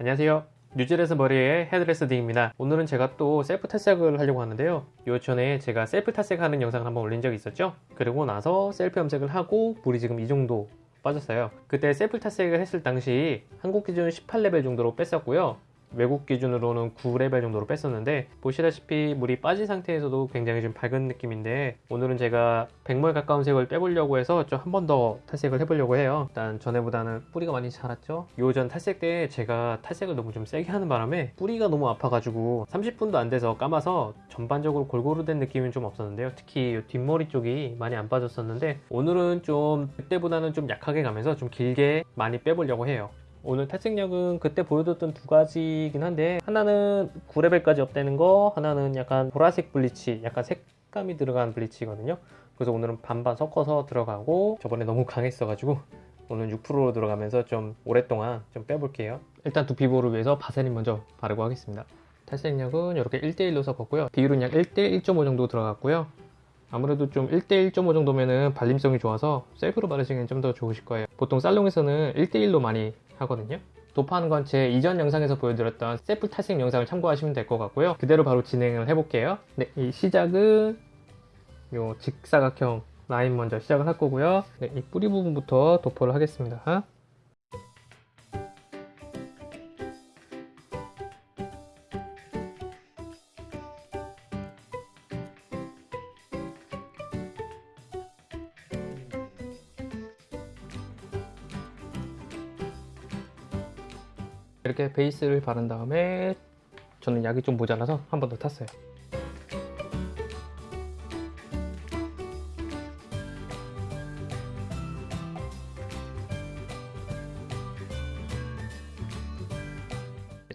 안녕하세요. 뉴질에서 머리하는 hairdresser 딩입니다. 오늘은 제가 또 셀프 탈색을 하려고 하는데요. 요 전에 제가 셀프 탈색하는 영상을 한번 올린 적이 있었죠? 그리고 나서 셀프 염색을 하고 물이 지금 이 정도 빠졌어요. 그때 셀프 탈색을 했을 당시 한국 기준 18레벨 정도로 뺐었고요 외국 기준으로는 9레벨 정도로 뺐었는데 보시다시피 물이 빠진 상태에서도 굉장히 좀 밝은 느낌인데 오늘은 제가 백모에 가까운 색을 빼보려고 해서 좀 한 번 더 탈색을 해보려고 해요. 일단 전에보다는 뿌리가 많이 자랐죠? 요전 탈색 때 제가 탈색을 너무 좀 세게 하는 바람에 뿌리가 너무 아파가지고 30분도 안 돼서 감아서 전반적으로 골고루 된 느낌은 좀 없었는데요. 특히 이 뒷머리 쪽이 많이 안 빠졌었는데 오늘은 좀 그때보다는 좀 약하게 가면서 좀 길게 많이 빼보려고 해요 오늘 탈색력은 그때 보여줬던 두 가지이긴 한데 하나는 9레벨까지 업되는 거 하나는 약간 보라색 블리치 약간 색감이 들어간 블리치거든요. 그래서 오늘은 반반 섞어서 들어가고 저번에 너무 강했어 가지고 오늘 6%로 들어가면서 좀 오랫동안 좀 빼볼게요. 일단 두피 보호를 위해서 바세린 먼저 바르고 하겠습니다. 탈색력은 이렇게 1대1로 섞었고요. 비율은 약 1대 1.5 정도 들어갔고요. 아무래도 좀 1대 1.5 정도면은 발림성이 좋아서 셀프로 바르시기엔 좀 더 좋으실 거예요. 보통 살롱에서는 1대 1로 많이 하거든요. 도파하는 건 제 이전 영상에서 보여드렸던 셀프 탈색 영상을 참고하시면 될 것 같고요. 그대로 바로 진행을 해볼게요. 네, 이 시작은 요 직사각형 라인 먼저 시작을 할 거고요. 네, 이 뿌리 부분부터 도포를 하겠습니다 이렇게 베이스를 바른 다음에 저는 약이 좀 모자라서 한 번 더 탔어요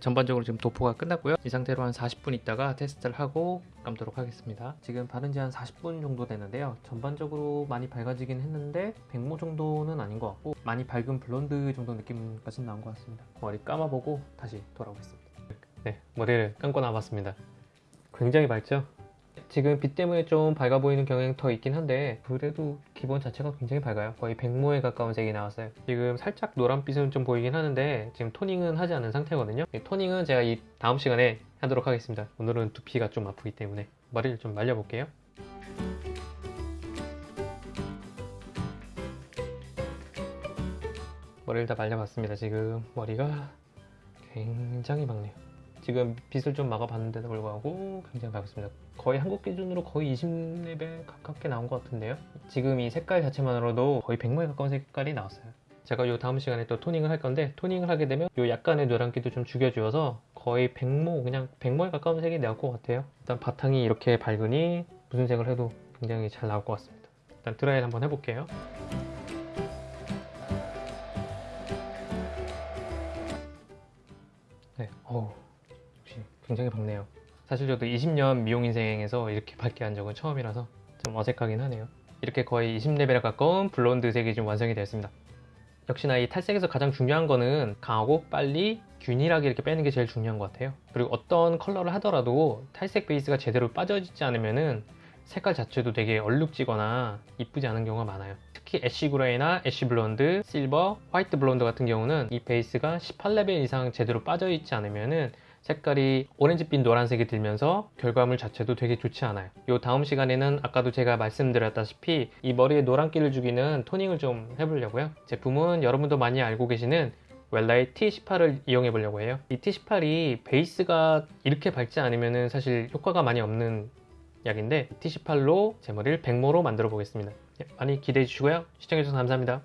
전반적으로 지금 도포가 끝났고요. 이 상태로 한 40분 있다가 테스트를 하고 감도록 하겠습니다. 지금 바른 지 한 40분 정도 됐는데요. 전반적으로 많이 밝아지긴 했는데 백모 정도는 아닌 것 같고 많이 밝은 블론드 정도 느낌까지는 나온 것 같습니다. 머리 감아보고 다시 돌아오겠습니다. 네 머리를 감고 나왔습니다. 굉장히 밝죠? 지금 빛 때문에 좀 밝아 보이는 경향이 더 있긴 한데 그래도 기본 자체가 굉장히 밝아요. 거의 백모에 가까운 색이 나왔어요. 지금 살짝 노란빛은 좀 보이긴 하는데 지금 토닝은 하지 않은 상태거든요. 토닝은 제가 이 다음 시간에 하도록 하겠습니다. 오늘은 두피가 좀 아프기 때문에 머리를 좀 말려 볼게요. 머리를 다 말려봤습니다 지금. 머리가 굉장히 밝네요 지금 빛을 좀 막아봤는데도 불구하고 굉장히 밝습니다. 거의 한국 기준으로 거의 20레벨 가깝게 나온 것 같은데요. 지금 이 색깔 자체만으로도 거의 100모에 가까운 색깔이 나왔어요. 제가 요 다음 시간에 또 토닝을 할 건데 토닝을 하게 되면 요 약간의 노란기도 좀 죽여주어서 거의 100모 그냥 100모에 가까운 색이 나올 것 같아요. 일단 바탕이 이렇게 밝으니 무슨 색을 해도 굉장히 잘 나올 것 같습니다. 일단 드라이를 한번 해볼게요 굉장히 밝네요. 사실 저도 20년 미용 인생에서 이렇게 밝게 한 적은 처음이라서 좀 어색하긴 하네요. 이렇게 거의 20레벨에 가까운 blonde 색이 좀 완성이 되었습니다. 역시나 이 탈색에서 가장 중요한 거는 강하고 빨리 균일하게 이렇게 빼는 게 제일 중요한 것 같아요. 그리고 어떤 컬러를 하더라도 탈색 베이스가 제대로 빠져있지 않으면은 색깔 자체도 되게 얼룩지거나 이쁘지 않은 경우가 많아요. 특히 ash gray나 ash blonde, silver, white blonde 같은 경우는 이 베이스가 18레벨 이상 제대로 빠져있지 않으면은 색깔이 오렌지빛 노란색이 들면서 결과물 자체도 되게 좋지 않아요. 요 다음 시간에는 아까도 제가 말씀드렸다시피 이 머리에 노란기를 죽이는 toning을 좀 해보려고요. 제품은 여러분도 많이 알고 계시는 웰라의 T18을 이용해 보려고 해요. 이 T18이 베이스가 이렇게 밝지 않으면 사실 효과가 많이 없는 약인데 T18로 제 머리를 백모로 만들어 보겠습니다. 많이 기대해 주시고요. 시청해 주셔서 감사합니다